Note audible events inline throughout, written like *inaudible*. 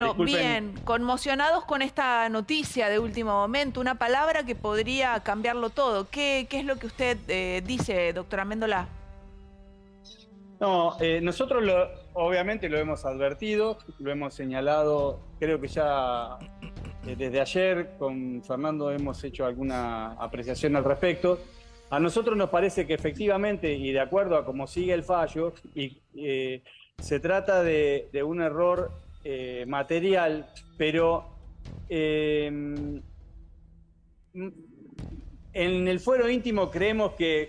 No, Disculpen. bien, conmocionados con esta noticia de último momento, una palabra que podría cambiarlo todo. ¿Qué, qué es lo que usted eh, dice, doctora Méndola? No, eh, nosotros lo, obviamente lo hemos advertido, lo hemos señalado, creo que ya eh, desde ayer con Fernando hemos hecho alguna apreciación al respecto. A nosotros nos parece que efectivamente, y de acuerdo a cómo sigue el fallo, y, se trata de, de un error eh, material, pero eh, en el fuero íntimo creemos que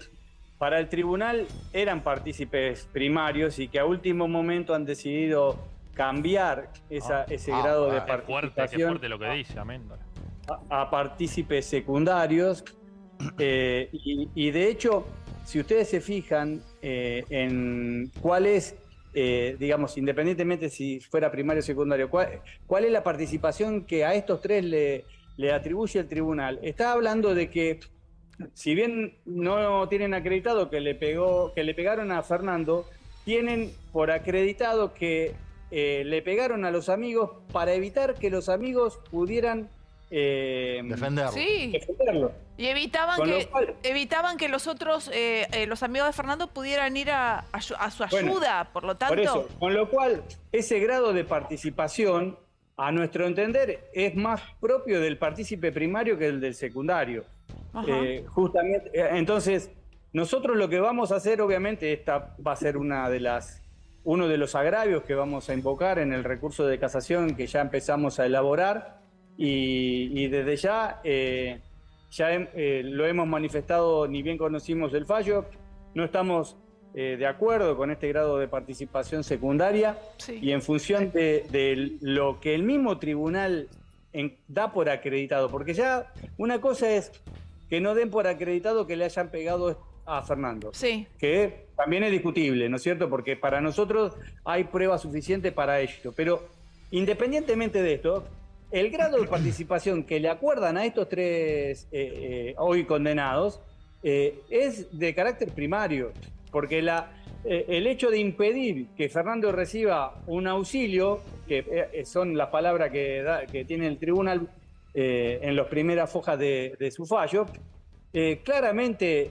para el tribunal eran partícipes primarios y que a último momento han decidido cambiar esa- ese Ah, grado de ah, Qué fuerte, qué participación fuerte lo que dice, Améndola. a, a partícipes secundarios. *clears throat* eh, y, y de hecho, si ustedes se fijan eh, en cuál es, eh, digamos, independientemente si fuera primario o secundario, cuál, cuál es la participación que a estos tres le, le atribuye el tribunal, está hablando de que si bien no tienen acreditado que le pegó, que le pegaron a Fernando, tienen por acreditado que eh, le pegaron a los amigos para evitar que los amigos pudieran eh, Defenderlo. Sí, defenderlo. y evitaban Con que, cual- evitaban que los otros, eh, eh, los amigos de Fernando pudieran ir a, a su- a su Bueno, ayuda, por lo tanto... Por eso, con lo cual, ese grado de participación, a nuestro entender, es más propio del partícipe primario que el del secundario. Eh, justamente, entonces, nosotros lo que vamos a hacer, obviamente, esta va a ser una de las, uno de los agravios que vamos a invocar en el recurso de casación que ya empezamos a elaborar y, y desde ya, eh, ya hem- eh, lo hemos manifestado, ni bien conocimos el fallo, no estamos eh, de acuerdo con este grado de participación secundaria. Sí. y en función de, de lo que el mismo tribunal en- da por acreditado, porque ya una cosa es que no den por acreditado que le hayan pegado a Fernando, Sí, que también es discutible, ¿no es cierto? Porque para nosotros hay prueba suficiente para ello, pero independientemente de esto, el grado de participación que le acuerdan a estos tres eh, eh, hoy condenados eh, es de carácter primario, porque la, el hecho de impedir que Fernando reciba un auxilio, que son las palabras que, tiene el tribunal en las primeras fojas de, su fallo, claramente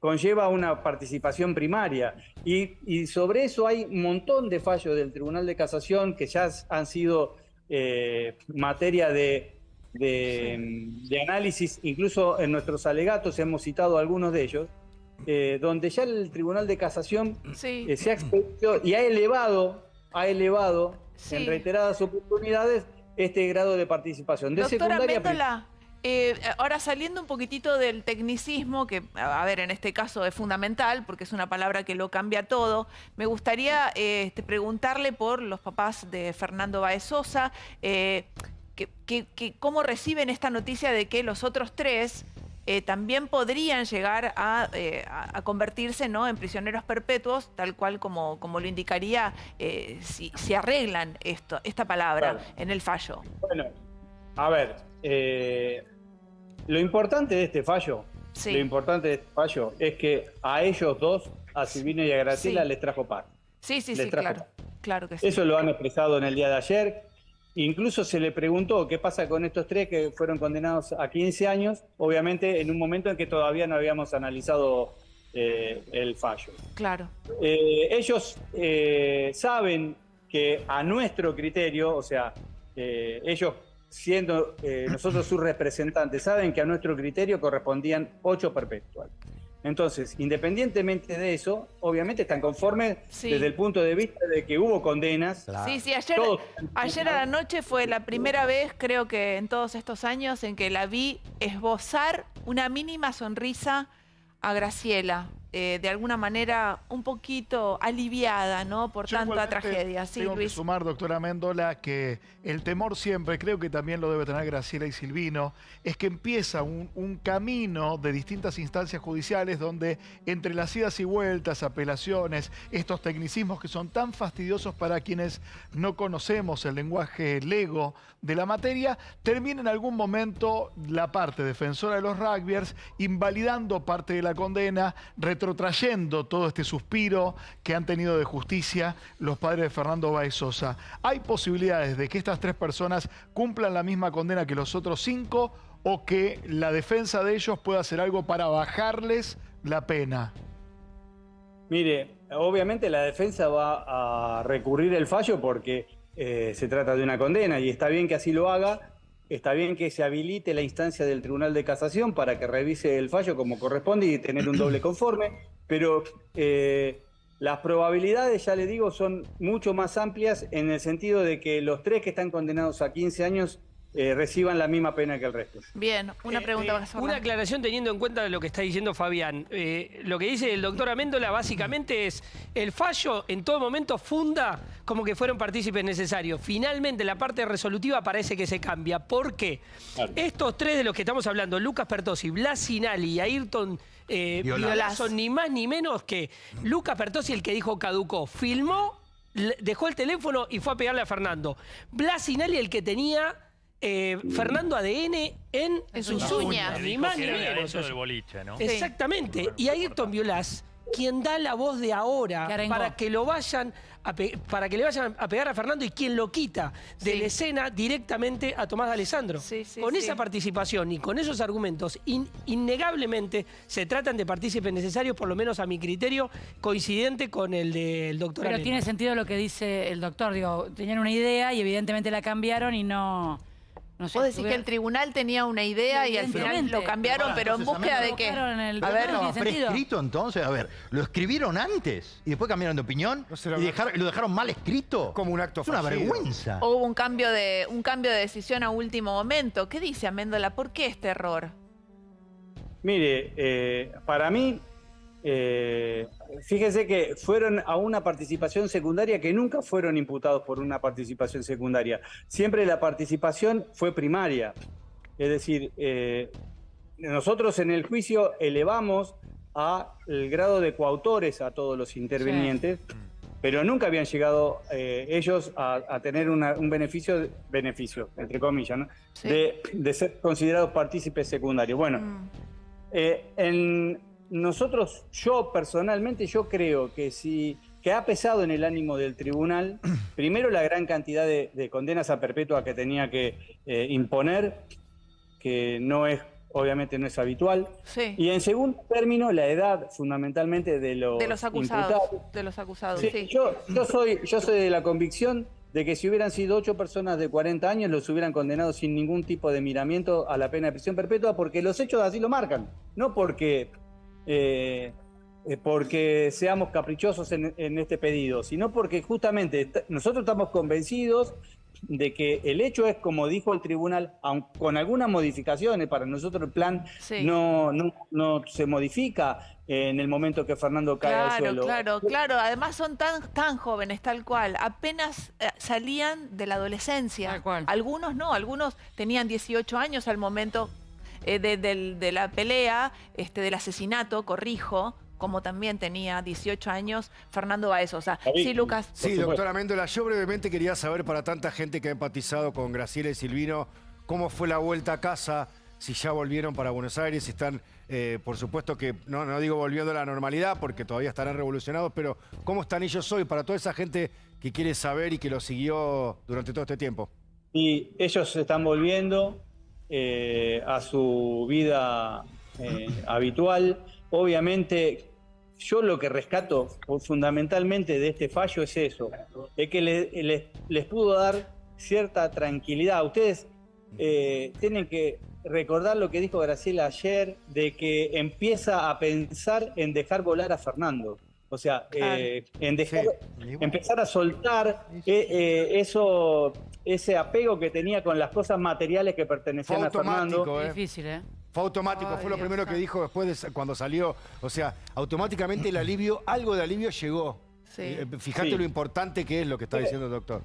conlleva una participación primaria. Y sobre eso hay un montón de fallos del Tribunal de Casación que ya han sido eh, materia de, de, de análisis, incluso en nuestros alegatos hemos citado algunos de ellos, eh, donde ya el Tribunal de Casación sí. eh, se ha expedido y ha elevado, ha elevado Sí. en reiteradas oportunidades este grado de participación. De Doctora secundaria eh, ahora saliendo un poquitito del tecnicismo, que a ver, en este caso es fundamental, porque es una palabra que lo cambia todo, me gustaría eh, este, preguntarle por los papás de Fernando Baez Sosa, eh, que, que- que cómo reciben esta noticia de que los otros tres eh, también podrían llegar a, eh, a- convertirse ¿no? en prisioneros perpetuos, tal cual como, como lo indicaría si, si arreglan esto, esta palabra en el fallo. Bueno, a ver, eh, lo importante de este fallo, Sí. lo importante de este fallo es que a ellos dos, a Silvino y a Graciela, Sí. les trajo paz. Sí, sí, Les sí, trajo claro. Claro que. Eso lo han expresado en el día de ayer. Incluso se le preguntó qué pasa con estos tres que fueron condenados a 15 años, obviamente en un momento en que todavía no habíamos analizado eh, el fallo. Claro. Eh, ellos eh, saben que a nuestro criterio, o sea, ellos siendo eh, nosotros sus representantes, saben que a nuestro criterio correspondían ocho perpetuales. Entonces, independientemente de eso, obviamente están conformes Sí. desde el punto de vista de que hubo condenas. Claro. Sí, sí, ayer, Todos. ayer a la noche fue la primera vez, creo que en todos estos años, en que la vi esbozar una mínima sonrisa a Graciela. Eh, de alguna manera un poquito aliviada, ¿no? Por Yo tanta tragedia. Sí, tengo que sumar, doctora Méndola, que el temor siempre, creo que también lo debe tener Graciela y Silvino, es que empieza un, un camino de distintas instancias judiciales donde entre las idas y vueltas, apelaciones, estos tecnicismos que son tan fastidiosos para quienes no conocemos el lenguaje lego de la materia, termina en algún momento la parte defensora de los rugbyers invalidando parte de la condena, retrotrayendo todo este suspiro que han tenido de justicia los padres de Fernando Baez Sosa. ¿Hay posibilidades de que estas tres personas cumplan la misma condena que los otros cinco o que la defensa de ellos pueda hacer algo para bajarles la pena? Mire, obviamente la defensa va a recurrir el fallo porque eh, se trata de una condena y está bien que así lo haga, está bien que se habilite la instancia del Tribunal de Casación para que revise el fallo como corresponde y tener un doble conforme, pero eh, las probabilidades, ya le digo, son mucho más amplias en el sentido de que los tres que están condenados a 15 años eh, reciban la misma pena que el resto. Bien, una Eh, pregunta eh, más. Una aclaración teniendo en cuenta lo que está diciendo Fabián. Eh, lo que dice el doctor Améndola básicamente es el fallo en todo momento funda como que fueron partícipes necesarios. Finalmente la parte resolutiva parece que se cambia. ¿Por qué? Claro. Estos tres de los que estamos hablando, Lucas Pertosi, Blas Sinali y Ayrton eh, Violas. Violas, son ni más ni menos que Lucas Pertosi el que dijo caducó. Filmó, dejó el teléfono y fue a pegarle a Fernando. Blas Sinali el que tenía... eh, Fernando ADN en, En sus sus uñas. uñas, Le ni más ni de menos. adentro del boliche, ¿no? Exactamente. Y Ayrton Violás, quien da la voz de ahora para que lo vayan a para que le vayan a pegar a Fernando y quien lo quita de Sí. la escena directamente a Tomás de Alessandro. Sí, sí, con sí. esa participación y con esos argumentos, in- innegablemente se tratan de partícipes necesarios, por lo menos a mi criterio, coincidente con el del doctor Pero Arena. tiene sentido lo que dice el doctor. Digo, tenían una idea y evidentemente la cambiaron y no. No sé, Vos decís que el tribunal tenía una idea y al final lo cambiaron, pero en búsqueda de qué. El- A ver, no ¿Estaba tiene sentido. prescrito entonces? A ver, ¿lo escribieron antes y después cambiaron de opinión? No ¿Y dejaron- lo dejaron mal escrito? Como un acto Es una fallido. vergüenza. hubo un cambio de un cambio de decisión a último momento. ¿Qué dice Améndola? ¿Por qué este error? Mire, eh, para mí, eh, fíjese que fueron a una participación secundaria que nunca fueron imputados por una participación secundaria. Siempre la participación fue primaria. Es decir, eh, nosotros en el juicio elevamos a el grado de coautores a todos los intervinientes, pero nunca habían llegado eh, ellos a, a tener una- un beneficio, beneficio, entre comillas, ¿no? Sí. de, de ser considerados partícipes secundarios. Bueno, Mm. en nosotros, yo personalmente, yo creo que si que ha pesado en el ánimo del tribunal, *clears throat* primero la gran cantidad de, de condenas a perpetua que tenía que eh, imponer, que no es, obviamente no es habitual, Sí. y en segundo término la edad fundamentalmente de los, de los acusados. imputados. De los acusados, Sí, sí. Yo, yo, soy, yo soy de la convicción de que si hubieran sido ocho personas de 40 años, los hubieran condenado sin ningún tipo de miramiento a la pena de prisión perpetua, porque los hechos así lo marcan, no porque, eh, eh, porque seamos caprichosos en, en este pedido, sino porque justamente nosotros estamos convencidos de que el hecho es, como dijo el tribunal, aun con algunas modificaciones, para nosotros el plan Sí. no, no, no se modifica en el momento que Fernando cae al suelo. claro, claro. Además son tan, tan jóvenes, tal cual. Apenas eh, salían de la adolescencia. Tal cual. Algunos no, algunos tenían 18 años al momento eh, de, la pelea, este, del asesinato, corrijo, como también tenía 18 años Fernando Baez. O sea, David. sí, Lucas. Sí, doctora Méndola, yo brevemente quería saber para tanta gente que ha empatizado con Graciela y Silvino, cómo fue la vuelta a casa, si ya volvieron para Buenos Aires, si están, eh, por supuesto que, no, no digo volviendo a la normalidad, porque todavía estarán revolucionados, pero cómo están ellos hoy para toda esa gente que quiere saber y que lo siguió durante todo este tiempo. Y ellos se están volviendo eh, a su vida eh, habitual. Obviamente, yo lo que rescato fundamentalmente de este fallo es eso, es que le- les, les pudo dar cierta tranquilidad. Ustedes eh, tienen que recordar lo que dijo Graciela ayer, de que empieza a pensar en dejar volar a Fernando. O sea, eh, en dejar, empezar a soltar eh, eso, ese apego que tenía con las cosas materiales que Fue pertenecían a Fernando. automático, ¿eh? Difícil, ¿eh? Fue automático, Ay, fue lo Dios primero que dijo después de cuando salió. O sea, automáticamente el alivio, algo de alivio llegó. Sí. Eh, Fíjate Sí. lo importante que es lo que está diciendo el doctor.